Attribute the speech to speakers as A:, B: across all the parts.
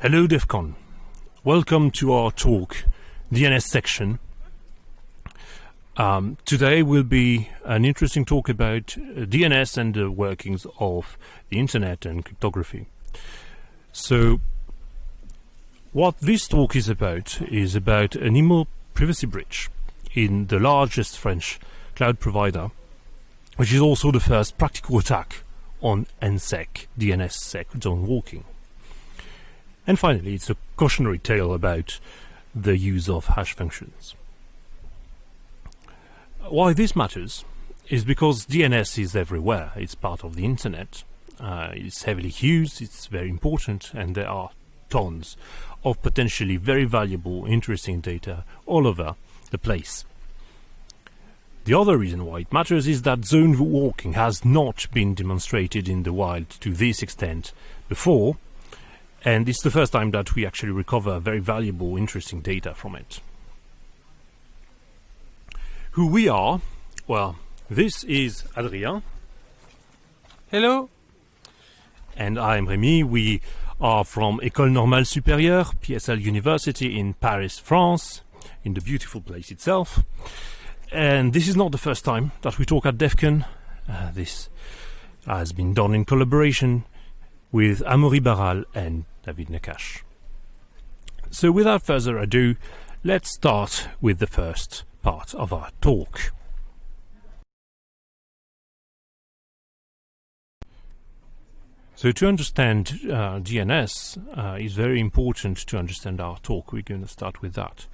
A: Hello DEFCON. Welcome to our talk, DNS section. Um, today will be an interesting talk about uh, DNS and the workings of the internet and cryptography. So, what this talk is about is about an email privacy breach in the largest French cloud provider, which is also the first practical attack on NSEC, DNSSEC zone walking. And finally, it's a cautionary tale about the use of hash functions. Why this matters is because DNS is everywhere. It's part of the internet. Uh, it's heavily used, it's very important, and there are tons of potentially very valuable, interesting data all over the place. The other reason why it matters is that zone walking has not been demonstrated in the wild to this extent before, and it's the first time that we actually recover very valuable, interesting data from it. Who we are? Well, this is Adrien.
B: Hello.
A: And I'm Rémi. We are from École Normale Supérieure, PSL University in Paris, France, in the beautiful place itself. And this is not the first time that we talk at DEFCON. Uh, this has been done in collaboration with Amaury Barral and David Nakache. So without further ado, let's start with the first part of our talk. So to understand uh, DNS uh, is very important to understand our talk. We're going to start with that.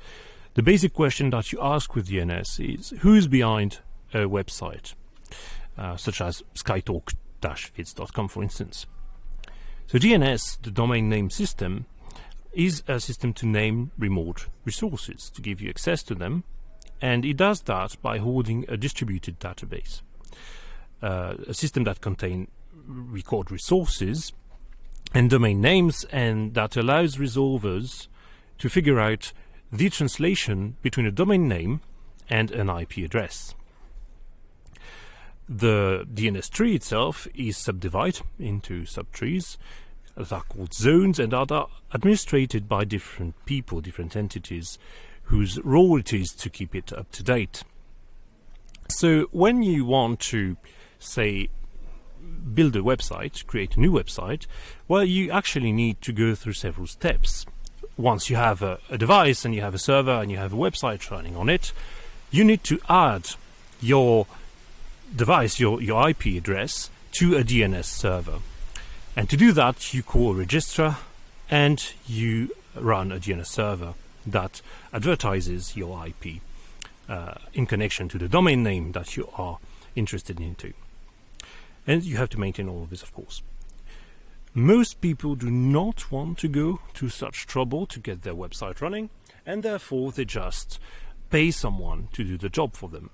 A: The basic question that you ask with DNS is who's behind a website, uh, such as skytalk-fits.com for instance. So DNS, the domain name system, is a system to name remote resources, to give you access to them, and it does that by holding a distributed database. Uh, a system that contains record resources and domain names and that allows resolvers to figure out the translation between a domain name and an IP address. The DNS tree itself is subdivided into subtrees that are called zones and are administrated by different people, different entities, whose role it is to keep it up to date. So when you want to, say, build a website, create a new website, well, you actually need to go through several steps once you have a, a, device and you have a server and you have a website running on it, you need to add your device, your, your IP address, to a DNS server. And to do that, you call a registrar and you run a DNS server that advertises your IP uh, in connection to the domain name that you are interested into. And you have to maintain all of this, of course. Most people do not want to go to such trouble to get their website running, and therefore they just pay someone to do the job for them,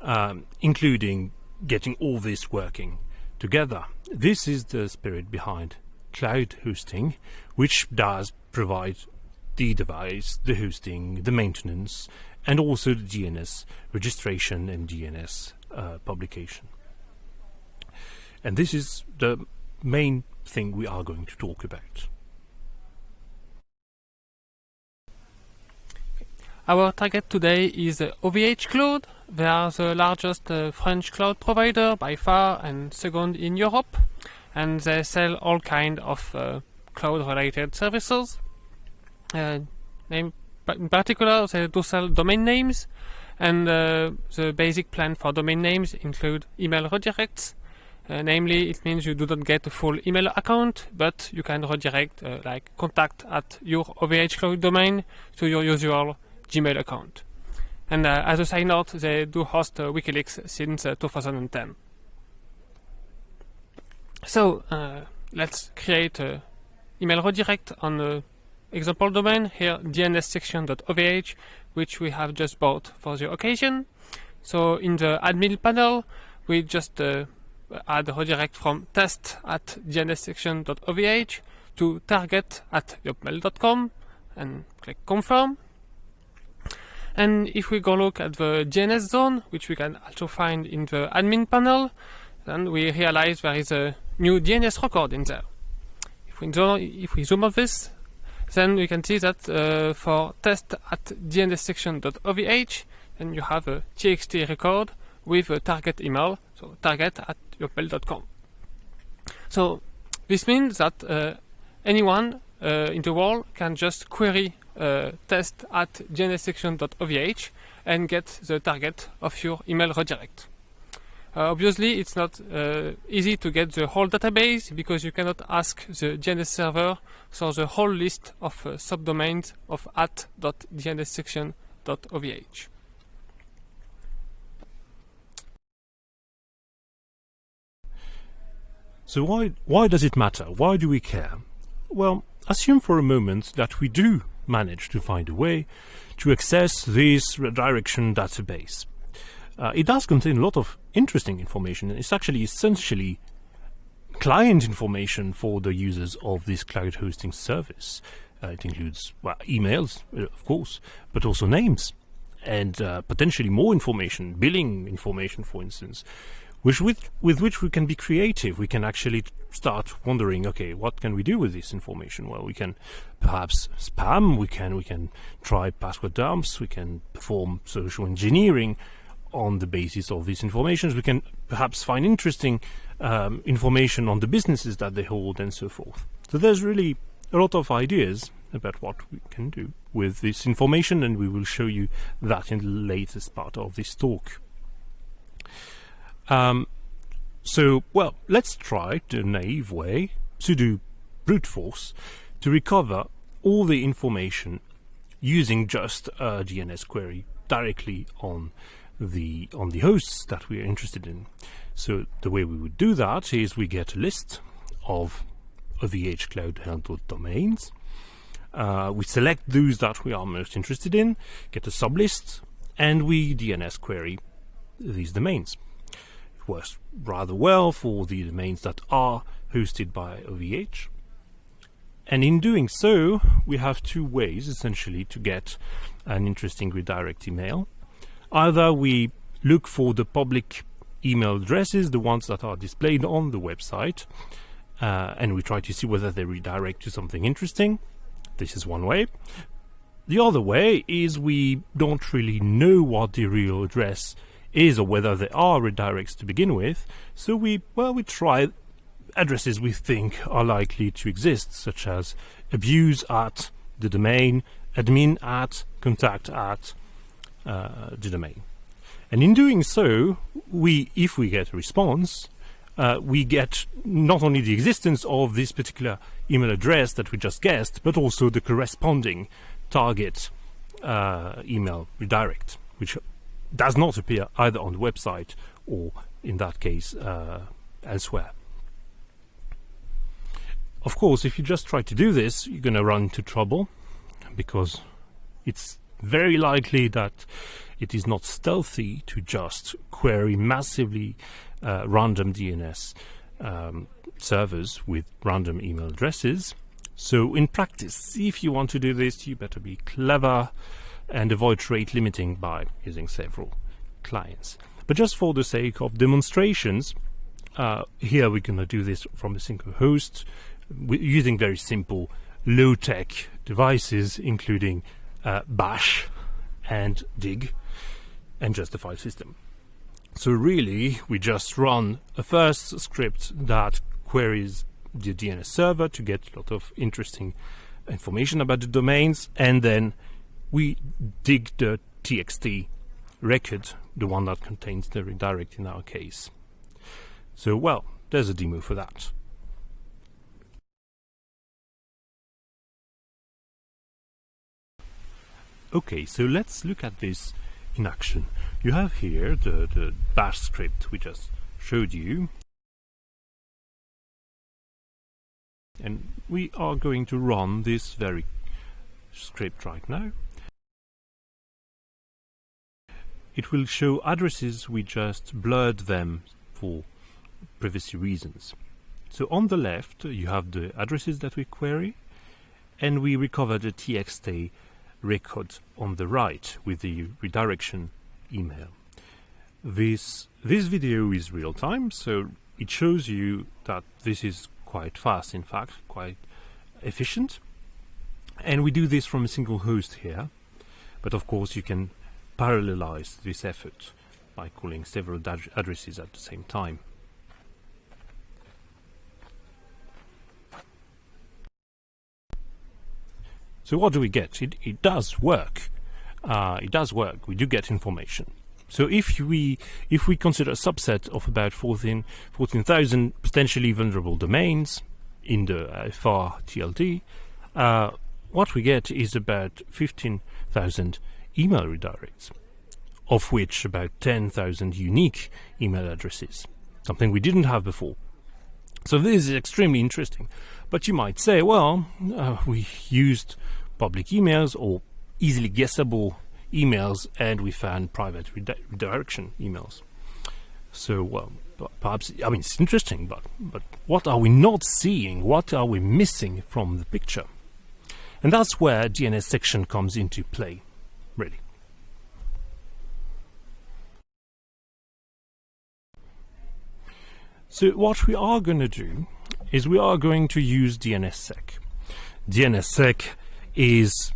A: um, including getting all this working together. This is the spirit behind cloud hosting, which does provide the device, the hosting, the maintenance, and also the DNS registration and DNS uh, publication. And this is the main thing we are going to talk about.
B: Our target today is OVH Cloud. They are the largest uh, French cloud provider by far and second in Europe. And they sell all kind of uh, cloud-related services. Uh, in particular, they do sell domain names. And uh, the basic plan for domain names include email redirects, uh, namely, it means you do not get a full email account, but you can redirect uh, like contact at your OVH Cloud domain to your usual Gmail account. And uh, as a side note, they do host uh, WikiLeaks since uh, 2010. So uh, let's create an email redirect on the example domain here dnssection.ovh, which we have just bought for the occasion. So in the admin panel, we just add a redirect from test at dnssection.ovh to target at yopmail.com and click confirm. And if we go look at the DNS zone, which we can also find in the admin panel, then we realize there is a new DNS record in there. if we zoom, if we zoom this, then we can see that uh, for test at dnssection.ovh, then you have a txt record with a target email, so target at yocmail.com. So this means that uh, anyone in the world can just query uh, test at dnssection.ovh and get the target of your email redirect. Uh, obviously, it's not uh, easy to get the whole database because you cannot ask the DNS server for the whole list of uh, subdomains of at.dnssection.ovh.
A: So why why does it matter? Why do we care? Well, assume for a moment that we do manage to find a way to access this redirection database. Uh, it does contain a lot of interesting information it's actually essentially client information for the users of this cloud hosting service. Uh, it includes well, emails, uh, of course, but also names and uh, potentially more information, billing information, for instance, which with, with which we can be creative. We can actually start wondering, okay, what can we do with this information? Well, we can perhaps spam, we can, we can try password dumps, we can perform social engineering, on the basis of these informations. We can perhaps find interesting um, information on the businesses that they hold and so forth. So there's really a lot of ideas about what we can do with this information and we will show you that in the latest part of this talk. Um, so, well, let's try the naive way to do brute force to recover all the information using just a DNS query directly on the on the hosts that we are interested in. So the way we would do that is we get a list of OVH Cloud handled domains. Uh, we select those that we are most interested in, get a sublist, and we DNS query these domains. Works rather well for the domains that are hosted by OVH. And in doing so, we have two ways essentially to get an interesting redirect email. Either we look for the public email addresses, the ones that are displayed on the website, uh, and we try to see whether they redirect to something interesting. This is one way. The other way is we don't really know what the real address is or whether there are redirects to begin with, so we, well, we try addresses we think are likely to exist, such as abuse at the domain, admin at, contact at, uh, the domain. And in doing so, we, if we get a response, uh, we get not only the existence of this particular email address that we just guessed, but also the corresponding target uh, email redirect, which does not appear either on the website or, in that case, uh, elsewhere. Of course, if you just try to do this, you're going to run into trouble because it's very likely that it is not stealthy to just query massively uh, random DNS um, servers with random email addresses. So in practice, if you want to do this, you better be clever and avoid rate limiting by using several clients. But just for the sake of demonstrations, uh, here we're going to do this from a single host using very simple low-tech devices, including uh, bash and dig and just the file system. So really, we just run a first script that queries the DNS server to get a lot of interesting information about the domains, and then we dig the txt record, the one that contains the redirect in our case. So, well, there's a demo for that. Okay, so let's look at this in action. You have here the, the bash script we just showed you. And we are going to run this very script right now. It will show addresses, we just blurred them for privacy reasons. So on the left you have the addresses that we query and we recover the txt record on the right with the redirection email. This, this video is real time, so it shows you that this is quite fast, in fact, quite efficient. And we do this from a single host here. But of course, you can parallelize this effort by calling several addresses at the same time. So what do we get? It, it does work. Uh, it does work. We do get information. So if we if we consider a subset of about 14,000 14, potentially vulnerable domains in the FR TLD, uh, what we get is about 15,000 email redirects, of which about 10,000 unique email addresses, something we didn't have before. So this is extremely interesting. But you might say, well, uh, we used public emails or easily guessable emails and we found private redirection emails. So, well, perhaps, I mean, it's interesting, but, but what are we not seeing? What are we missing from the picture? And that's where DNS section comes into play, So what we are going to do is we are going to use DNSSEC. DNSSEC is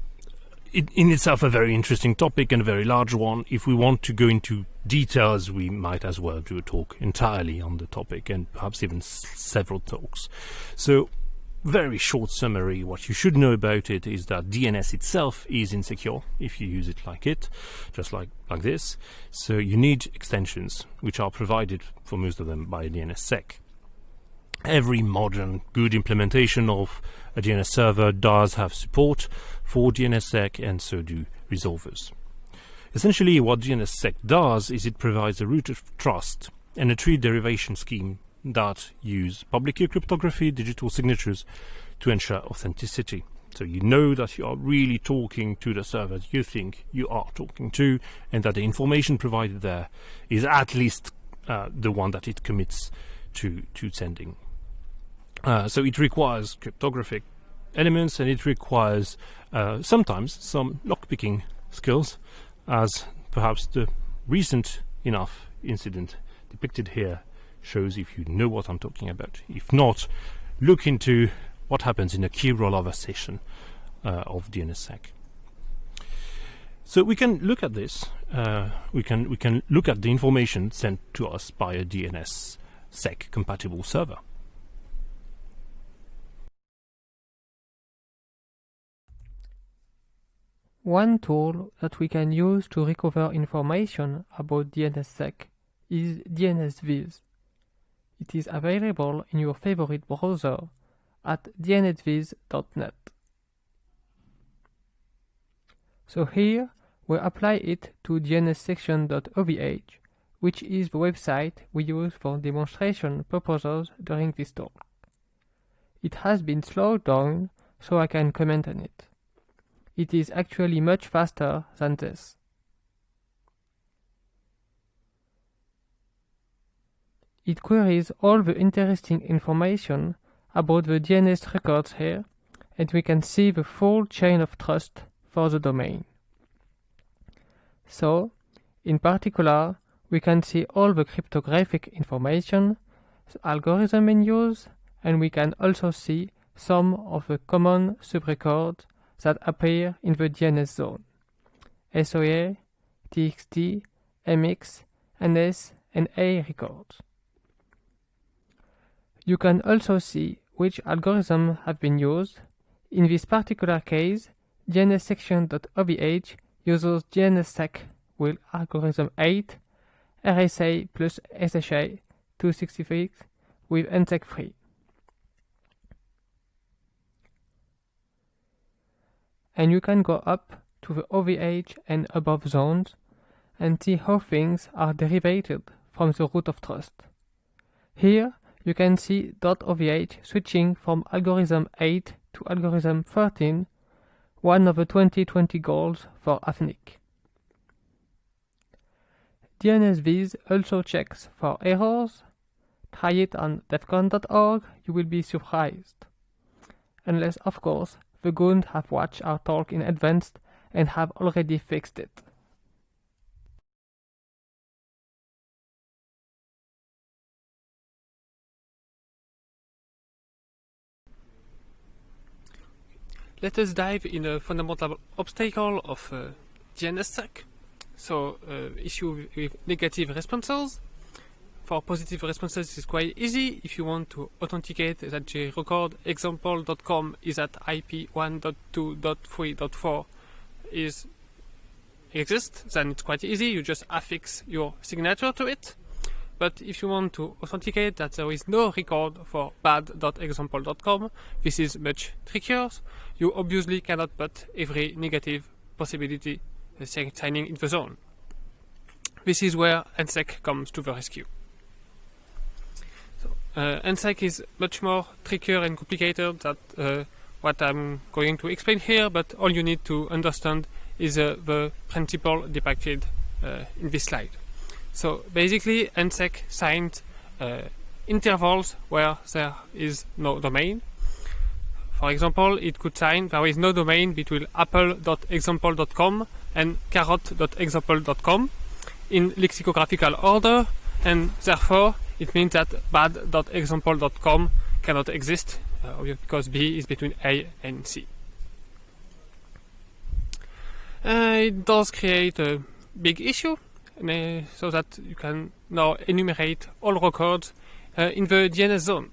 A: in itself a very interesting topic and a very large one. If we want to go into details, we might as well do a talk entirely on the topic and perhaps even several talks. So, very short summary, what you should know about it is that DNS itself is insecure if you use it like it, just like, like this. So you need extensions, which are provided for most of them by DNSSEC every modern good implementation of a DNS server does have support for DNSSEC and so do resolvers. Essentially what DNSSEC does is it provides a root of trust and a tree derivation scheme that use public key cryptography, digital signatures to ensure authenticity. So you know that you are really talking to the server you think you are talking to and that the information provided there is at least uh, the one that it commits to, to sending uh, so it requires cryptographic elements and it requires uh, sometimes some lockpicking skills as perhaps the recent enough incident depicted here shows if you know what I'm talking about. If not, look into what happens in a key rollover session uh, of DNSSEC. So we can look at this. Uh, we can we can look at the information sent to us by a DNSSEC compatible server.
B: One tool that we can use to recover information about DNSSEC is DNSVIS. It is available in your favorite browser at dnetviz.net. So here we apply it to dnssection.ovh, which is the website we use for demonstration purposes during this talk. It has been slowed down so I can comment on it. It is actually much faster than this. It queries all the interesting information about the DNS records here, and we can see the full chain of trust for the domain. So, in particular, we can see all the cryptographic information, the algorithm in use, and we can also see some of the common subrecords that appear in the DNS zone. SOA, TXT, MX, NS, and A records. You can also see which algorithms have been used. In this particular case, DNSSection.ovh uses DNSSEC with algorithm 8, RSA plus SHA 266 with NSEC 3. and you can go up to the OVH and above zones and see how things are derived from the root of trust. Here you can see dot .ovh switching from algorithm 8 to algorithm 13, one of the 2020 goals for AFNIC. DNSVIS also checks for errors. Try it on defcon.org, you will be surprised. Unless, of course, the Gund have watched our talk in advance and have already fixed it. Let us dive in a fundamental obstacle of uh, DNSSEC. So, uh, issue with negative responses. For positive responses, it's quite easy. If you want to authenticate that the record example.com is at IP 1.2.3.4 is exists, then it's quite easy. You just affix your signature to it. But if you want to authenticate that there is no record for bad.example.com, this is much trickier. You obviously cannot put every negative possibility uh, signing in the zone. This is where NSEC comes to the rescue. So, uh, NSEC is much more trickier and complicated than uh, what I'm going to explain here, but all you need to understand is uh, the principle depicted uh, in this slide. So basically, NSEC signed uh, intervals where there is no domain. For example, it could sign there is no domain between apple.example.com and carrot.example.com in lexicographical order, and therefore it means that bad.example.com cannot exist uh, because B is between A and C. Uh, it does create a big issue so that you can now enumerate all records uh, in the DNS zone.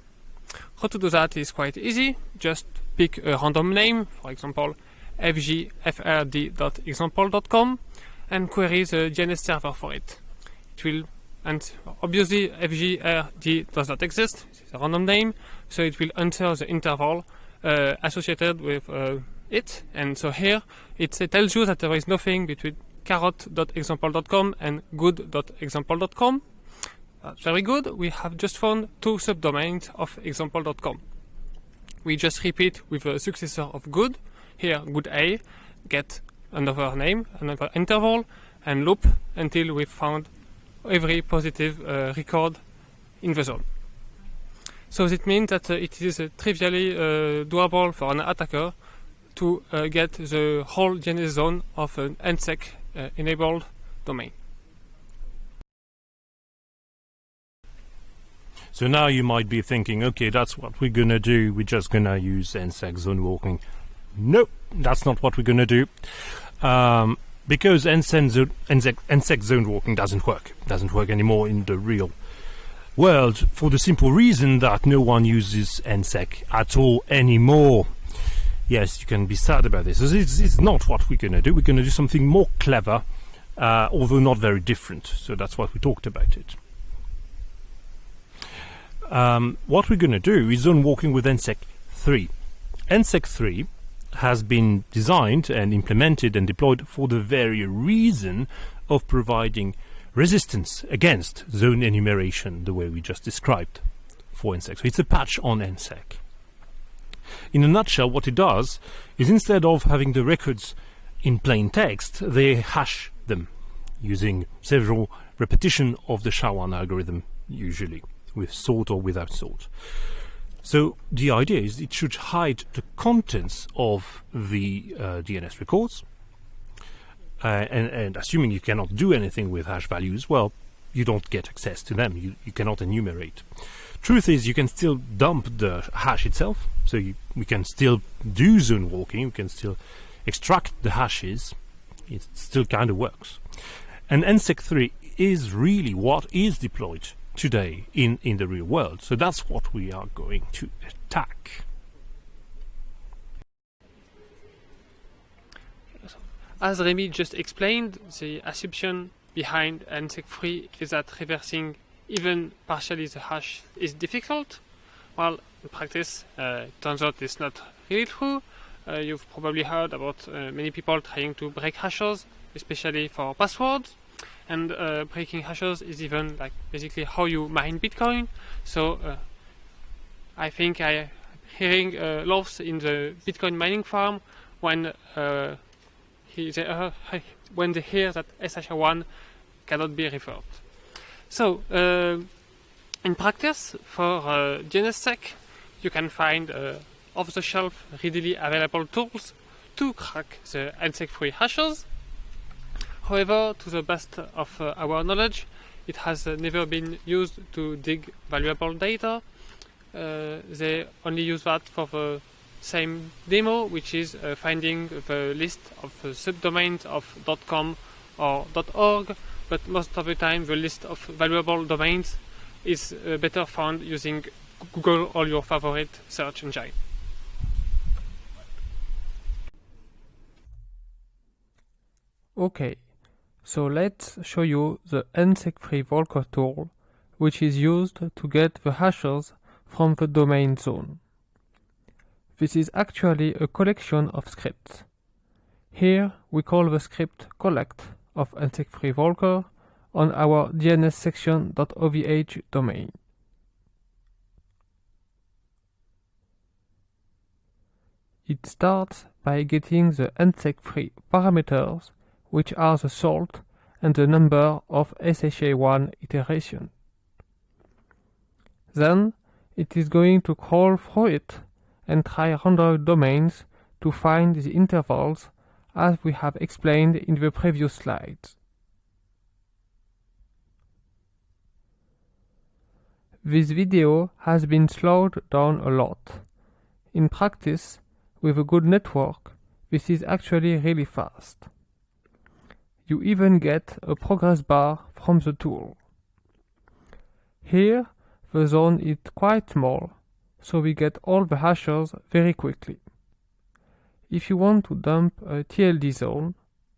B: How to do that is quite easy. Just pick a random name, for example, fgfrd.example.com, and query the DNS server for it. It will, and obviously fgrd does not exist. It's a random name, so it will enter the interval uh, associated with uh, it. And so here it tells you that there is nothing between carrot.example.com and good.example.com. That's very good. We have just found two subdomains of example.com. We just repeat with a successor of good. Here, good A, get another name, another interval, and loop until we found every positive uh, record in the zone. So it means that uh, it is uh, trivially uh, doable for an attacker to uh, get the whole DNS zone of an NSEC uh, enabled domain.
A: So now you might be thinking, okay, that's what we're gonna do. We're just gonna use NSEC zone walking. Nope, that's not what we're gonna do. Um, because NSEC zone, NSEC zone walking doesn't work. Doesn't work anymore in the real world for the simple reason that no one uses NSEC at all anymore. Yes, you can be sad about this. It's, it's not what we're going to do. We're going to do something more clever, uh, although not very different. So that's what we talked about it. Um, what we're going to do is zone walking with NSEC 3. NSEC 3 has been designed and implemented and deployed for the very reason of providing resistance against zone enumeration the way we just described for NSEC. So it's a patch on NSEC. In a nutshell, what it does is instead of having the records in plain text, they hash them using several repetition of the SHA-1 algorithm, usually with sort or without sort. So the idea is it should hide the contents of the uh, DNS records, uh, and, and, assuming you cannot do anything with hash values, well, you don't get access to them. You, you cannot enumerate. Truth is, you can still dump the hash itself, so you, we can still do zone walking, we can still extract the hashes, it still kind of works. And NSEC 3 is really what is deployed today in, in the real world, so that's what we are going to attack.
B: As Remy just explained, the assumption behind NSEC 3 is that reversing even partially the hash is difficult. Well, in practice, uh, it turns out it's not really true. Uh, you've probably heard about uh, many people trying to break hashes, especially for passwords. And uh, breaking hashes is even like basically how you mine Bitcoin. So uh, I think I hearing uh, laughs in the Bitcoin mining farm when he, they, when they hear that SHA-1 cannot be referred. So, uh, in practice, for uh, DNSSEC, you can find uh, off-the-shelf, readily available tools to crack the NSEC-free hashes. However, to the best of uh, our knowledge, it has uh, never been used to dig valuable data. Uh, they only use that for the
C: same demo, which is uh, finding the list of subdomains of .com or .org, but most of the time the list of valuable domains is uh, better found using Google or your favorite search engine.
B: Okay, so let's show you the NSEC-free Volcker tool, which is used to get the hashes from the domain zone. This is actually a collection of scripts. Here we call the script collect of NSEC-free Volcker on our dnssection.ovh domain. It starts by getting the NSEC-free parameters which are the salt and the number of SHA1 iteration. Then it is going to crawl through it and try random domains to find the intervals as we have explained in the previous slides. This video has been slowed down a lot. In practice, with a good network, this is actually really fast. You even get a progress bar from the tool. Here, the zone is quite small, so we get all the hashes very quickly. If you want to dump a TLD zone,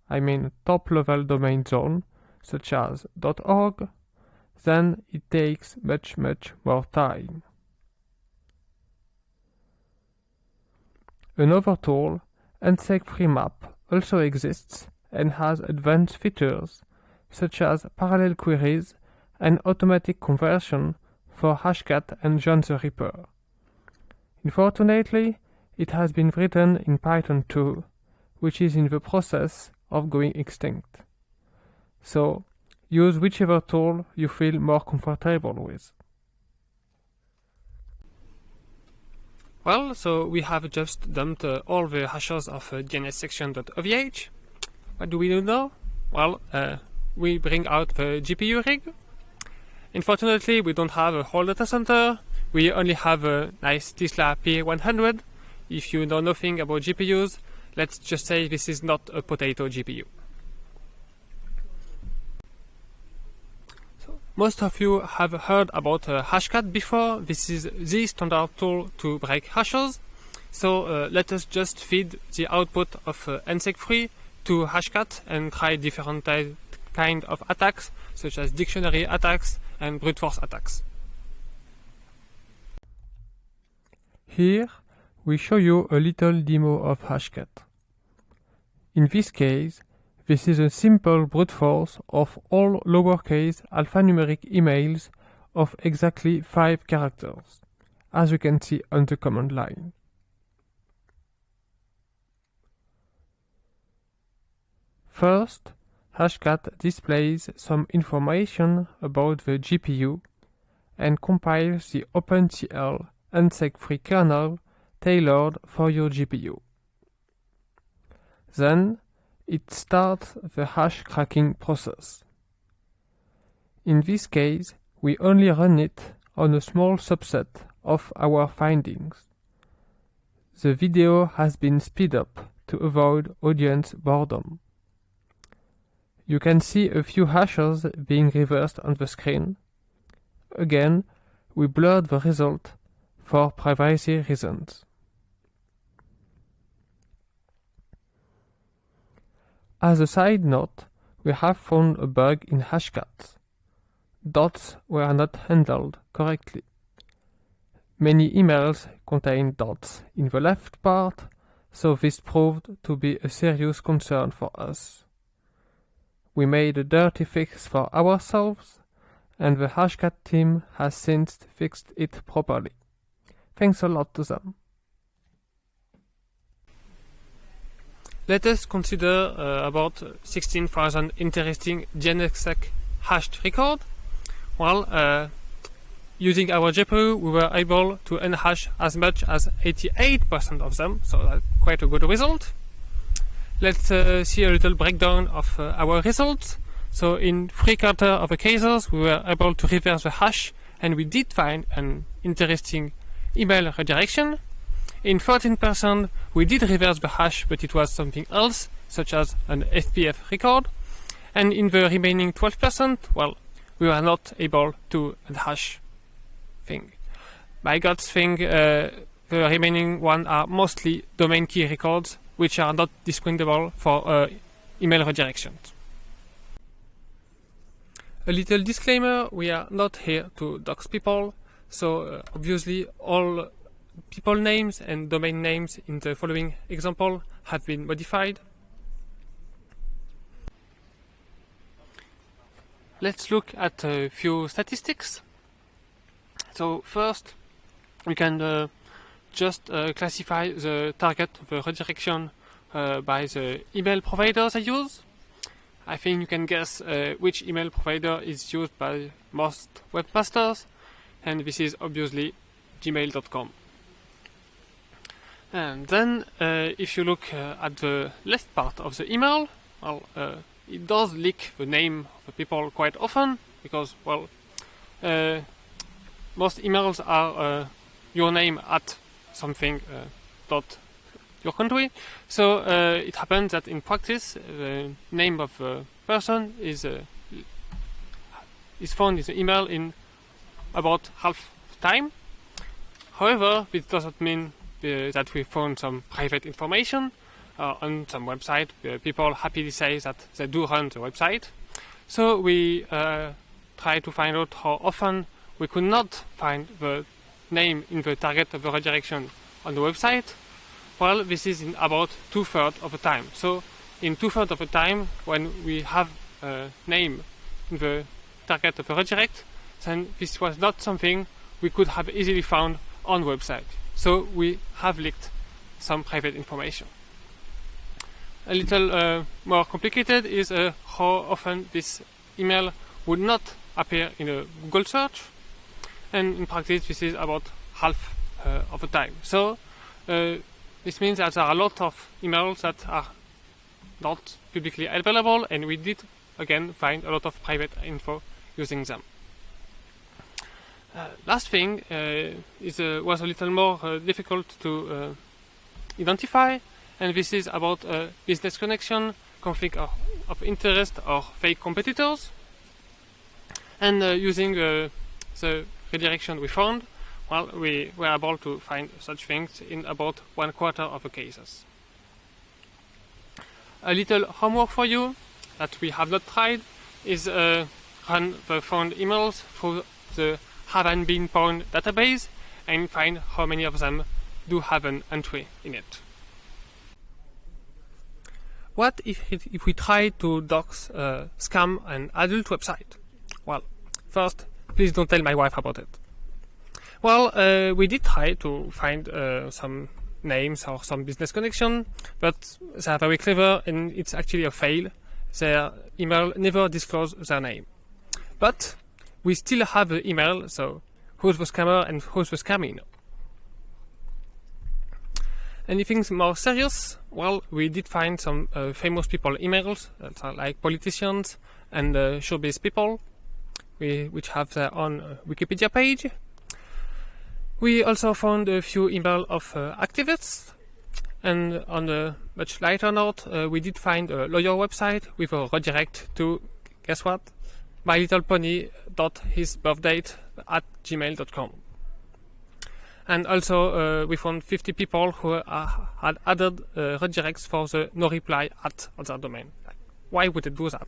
B: I mean top level domain zone, such as .org, then it takes much much more time. Another tool, NSEC Free Map, also exists and has advanced features such as parallel queries and automatic conversion for Hashcat and John the Ripper. Unfortunately, it has been written in Python 2, which is in the process of going extinct. So, use whichever tool you feel more comfortable with.
C: Well, so we have just dumped uh, all the hashes of uh, dnssection.ovh. What do we do now? Well, uh, we bring out the GPU rig. Unfortunately, we don't have a whole data center. We only have a nice Tesla P100. If you know nothing about GPUs, let's just say this is not a potato GPU. So, most of you have heard about uh, Hashcat before. This is the standard tool to break hashes. So uh, let us just feed the output of uh, NSEC-free to Hashcat and try different kind of attacks, such as dictionary attacks and brute force attacks.
B: Here, we show you a little demo of Hashcat. In this case, this is a simple brute force of all lowercase alphanumeric emails of exactly 5 characters, as you can see on the command line. First, Hashcat displays some information about the GPU and compiles the OpenCL NSEC-free kernel tailored for your GPU. Then, it starts the hash cracking process. In this case, we only run it on a small subset of our findings. The video has been speed up to avoid audience boredom. You can see a few hashes being reversed on the screen. Again, we blurred the result for privacy reasons. As a side note, we have found a bug in Hashcat. Dots were not handled correctly. Many emails contain dots in the left part, so this proved to be a serious concern for us. We made a dirty fix for ourselves, and the Hashcat team has since fixed it properly. Thanks a lot to them.
C: Let us consider uh, about 16,000 interesting DNSSEC hashed record. Well, uh, using our GPU, we were able to unhash as much as 88% of them, so that's quite a good result. Let's uh, see a little breakdown of uh, our results. So in three quarter of the cases, we were able to reverse the hash, and we did find an interesting email redirection.
B: In 14%, we did reverse the hash, but it was something else, such as an FPF record. And in the remaining 12%, well, we were not able to hash thing. By God's thing, uh, the remaining one are mostly domain key records, which are not discriminable for uh, email redirections. A little disclaimer, we are not here to dox people, so uh, obviously all people names and domain names in the following example have been modified. Let's look at a few statistics. So first, we can uh, just uh, classify the target of the redirection uh, by the email providers I use. I think you can guess uh, which email provider is used by most webmasters, and this is obviously gmail.com. And then, uh, if you look uh, at the left part of the email, well, it does leak the name of the people quite often because, well, uh, most emails are uh, your name at something uh, dot your country. So uh, it happens that in practice, the name of the person is uh, is found in the email in about half the time. However, this doesn't mean uh, that we found some private information uh, on some website. Uh, people happily say that they do run the website. So we uh, try to find out how often we could not find the name in the target of the redirection on the website. Well, this is in about two-thirds of the time. So in two-thirds of the time, when we have a name in the target of the redirect, then this was not something we could have easily found on website. So we have leaked some private information a little uh, more complicated is uh, how often this email would not appear in a Google search. And in practice, this is about half uh, of the time. So uh, this means that there are a lot of emails that are not publicly available, and we did again find a lot of private info using them. Uh, last thing uh, is was a little more difficult to identify and this is about business connection, conflict of, of interest or fake competitors. And uh, using uh, the redirection we found, well, we were able to find such things in about one quarter of the cases. A little homework for you that we have not tried is uh, run the found emails through the haven't been found database and find how many of them do have an entry in it. What if, if we try to dox uh, scam an adult website? Well, first, please don't tell my wife about it. Well, uh, we did try to find uh, some names or some business connection, but they are very clever and it's actually a fail. Their email never disclose their name. But we still have the email, so who's the scammer and who's the scamming? Anything more serious? Well, we did find some uh, famous people emails, that are like politicians and uh, showbiz people, we, which have their own uh, Wikipedia page. We also found a few emails of uh, activists, and on a much lighter note, uh, we did find a lawyer website with a redirect to, guess what? My Little Pony dot his birthdate at gmail.com and also uh, we found 50 people who uh, had added uh, redirects for the no reply at on their domain. Why would it do that?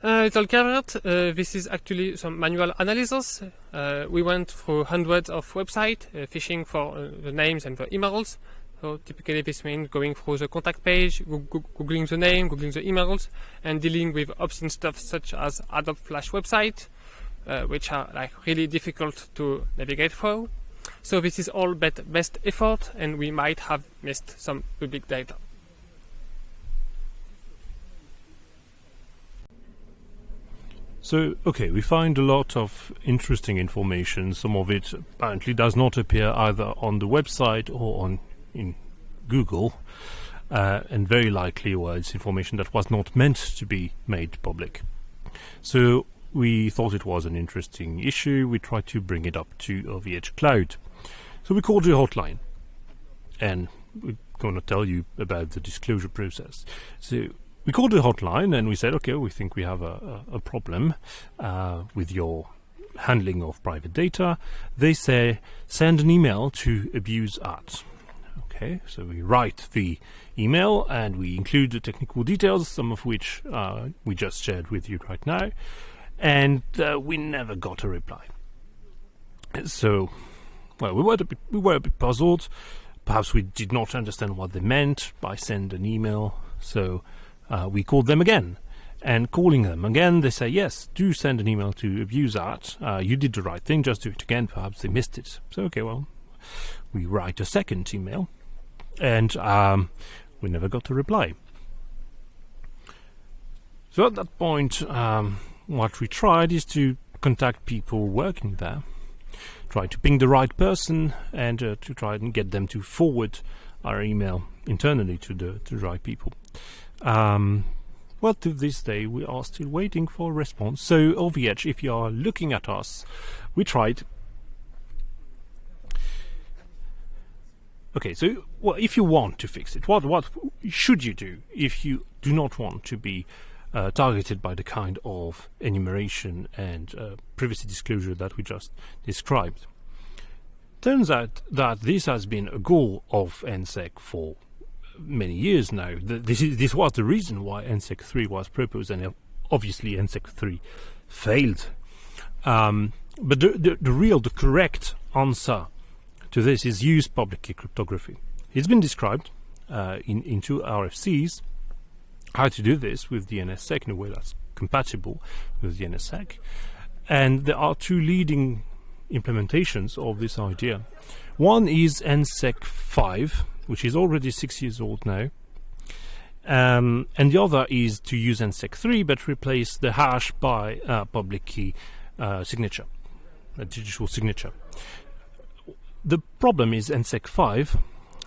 B: Uh, little caveat, uh, this is actually some manual analysis. Uh, we went through hundreds of websites, uh, fishing for uh, the names and the emails. So typically this means going through the contact page, googling the name, googling the emails, and dealing with obscene stuff such as Adobe Flash website, uh, which are like really difficult to navigate through. So this is all bet best effort and we might have missed some public data.
A: So, okay, we find a lot of interesting information. Some of it apparently does not appear either on the website or on in Google, uh, and very likely was information that was not meant to be made public. So, we thought it was an interesting issue. We tried to bring it up to OVH Cloud. So we called the hotline, and we're going to tell you about the disclosure process. So we called the hotline and we said, okay, we think we have a, a, problem uh, with your handling of private data. They say, send an email to abuse at. Okay, so we write the email and we include the technical details, some of which uh, we just shared with you right now, and uh, we never got a reply. So, well, we were a bit, we were a bit puzzled. Perhaps we did not understand what they meant by send an email. So uh, we called them again. And calling them again, they say, yes, do send an email to abuse art. Uh, you did the right thing, just do it again. Perhaps they missed it. So, okay, well, we write a second email. And um, we never got a reply. So at that point, um, what we tried is to contact people working there, try to ping the right person, and uh, to try and get them to forward our email internally to the, to the right people. Um, well, to this day, we are still waiting for a response. So, OVH, if you are looking at us, we tried. Okay, so well, if you want to fix it, what what should you do if you do not want to be uh, targeted by the kind of enumeration and uh, privacy disclosure that we just described? Turns out that this has been a goal of NSEC for many years now. This, is, this was the reason why NSEC 3 was proposed, and obviously NSEC 3 failed. Um, but the, the, the, real, the correct answer to this is use public key cryptography. It's been described uh, in, in two RFCs how to do this with DNSSEC in a way that's compatible with DNSSEC. And there are two leading implementations of this idea. One is NSEC 5, which is already six years old now. Um, and the other is to use NSEC3 but replace the hash by a public key uh, signature, a digital signature. The problem is NSEC5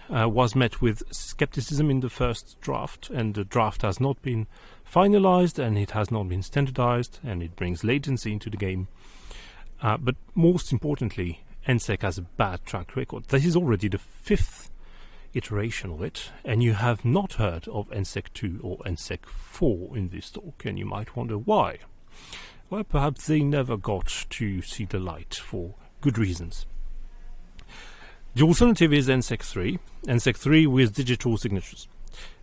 A: uh, was met with skepticism in the first draft, and the draft has not been finalized and it has not been standardized, and it brings latency into the game. Uh, but most importantly, NSEC has a bad track record. This is already the fifth iteration of it, and you have not heard of NSEC 2 or NSEC 4 in this talk, and you might wonder why. Well, perhaps they never got to see the light for good reasons. The alternative is NSEC 3, NSEC 3 with digital signatures.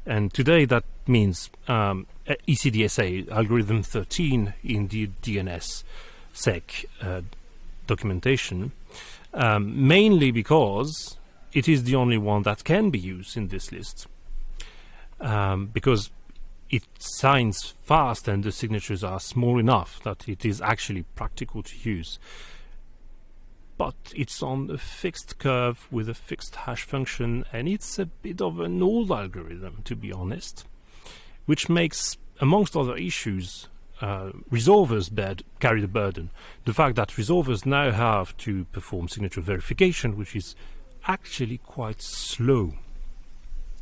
A: And today that means um, ECDSA, algorithm 13 in the DNS sec uh, documentation, um, mainly because it is the only one that can be used in this list um, because it signs fast and the signatures are small enough that it is actually practical to use. But it's on a fixed curve with a fixed hash function, and it's a bit of an old algorithm, to be honest, which makes, amongst other issues, uh, resolvers bed, carry the burden. The fact that resolvers now have to perform signature verification, which is actually quite slow.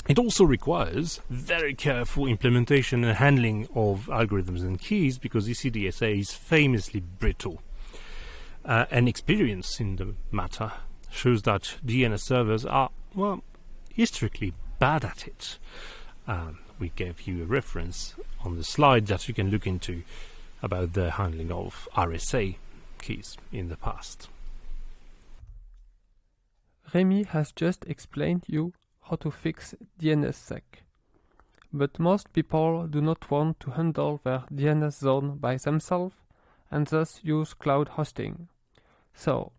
A: It also requires very careful implementation and handling of algorithms and keys because ECDSA is famously brittle. Uh, and experience in the matter shows that DNS servers are, well, historically bad at it. Um, we gave you a reference on the slide that you can look into about the handling of RSA keys in the past.
B: Remy has just explained you how to fix DNSSEC. But most people do not want to handle their DNS zone by themselves and thus use cloud hosting. So,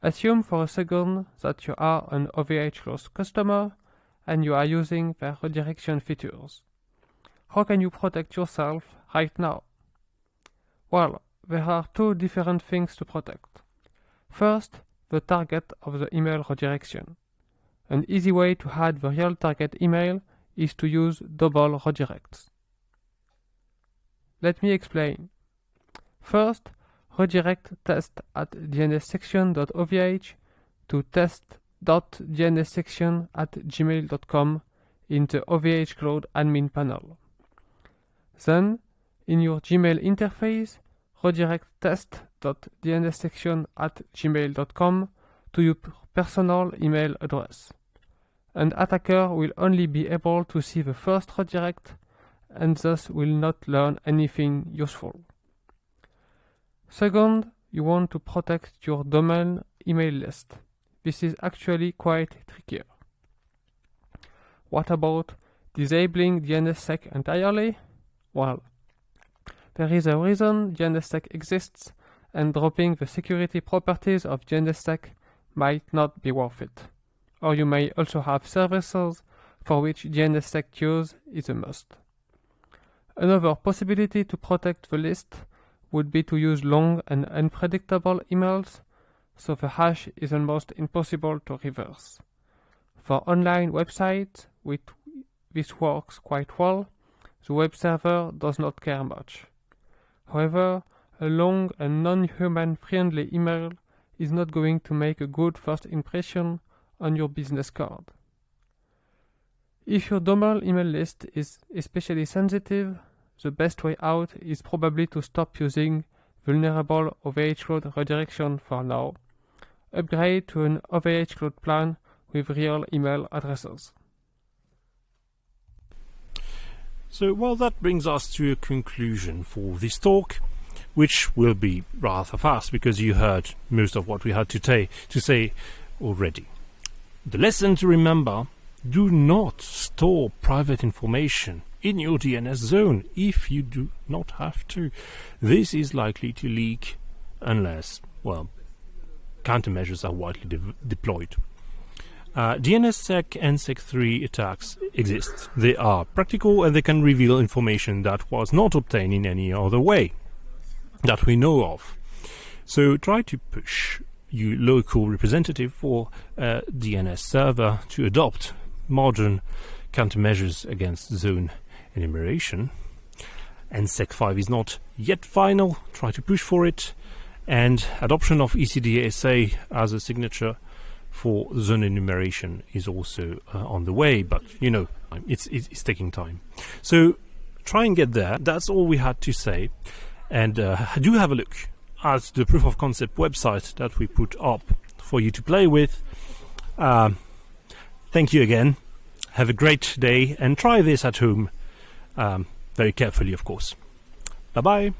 B: assume for a second that you are an OVHcloud customer and you are using their redirection features. How can you protect yourself right now? Well, there are two different things to protect. First, the target of the email redirection. An easy way to hide the real target email is to use double redirects. Let me explain. First, redirect test at dnssection.ovh to test.dnssection at gmail.com in the OVH Cloud admin panel. Then, in your Gmail interface, redirect test.dnssection at gmail.com to your personal email address. An attacker will only be able to see the first redirect and thus will not learn anything useful. Second, you want to protect your domain email list. This is actually quite trickier. What about disabling DNSSEC entirely? Well, there is a reason DNSSEC exists and dropping the security properties of DNSSEC might not be worth it. Or you may also have services for which DNSSEC use is a must. Another possibility to protect the list would be to use long and unpredictable emails, so the hash is almost impossible to reverse. For online websites, this works quite well. The web server does not care much. However, a long and non-human friendly email is not going to make a good first impression on your business card. If your domain email list is especially sensitive, the best way out is probably to stop using vulnerable OVH Cloud redirection for now. Upgrade to an OVH Cloud plan with real email addresses.
A: So, well, that brings us to a conclusion for this talk, which will be rather fast because you heard most of what we had to, to say already. The lesson to remember do not store private information in your DNS zone if you do not have to. This is likely to leak unless, well, countermeasures are widely de- deployed. Uh, DNSSEC NSEC3 attacks exist. They are practical and they can reveal information that was not obtained in any other way that we know of. So try to push your local representative for a DNS server to adopt modern countermeasures against zone enumeration. NSEC5 is not yet final. Try to push for it. And adoption of ECDSA as a signature for zone enumeration is also uh, on the way, but you know, it's, it's, taking time. So try and get there. That's all we had to say. And uh, do have a look at the proof of concept website that we put up for you to play with. Um, thank you again. Have a great day and try this at home um, very carefully, of course. Bye bye.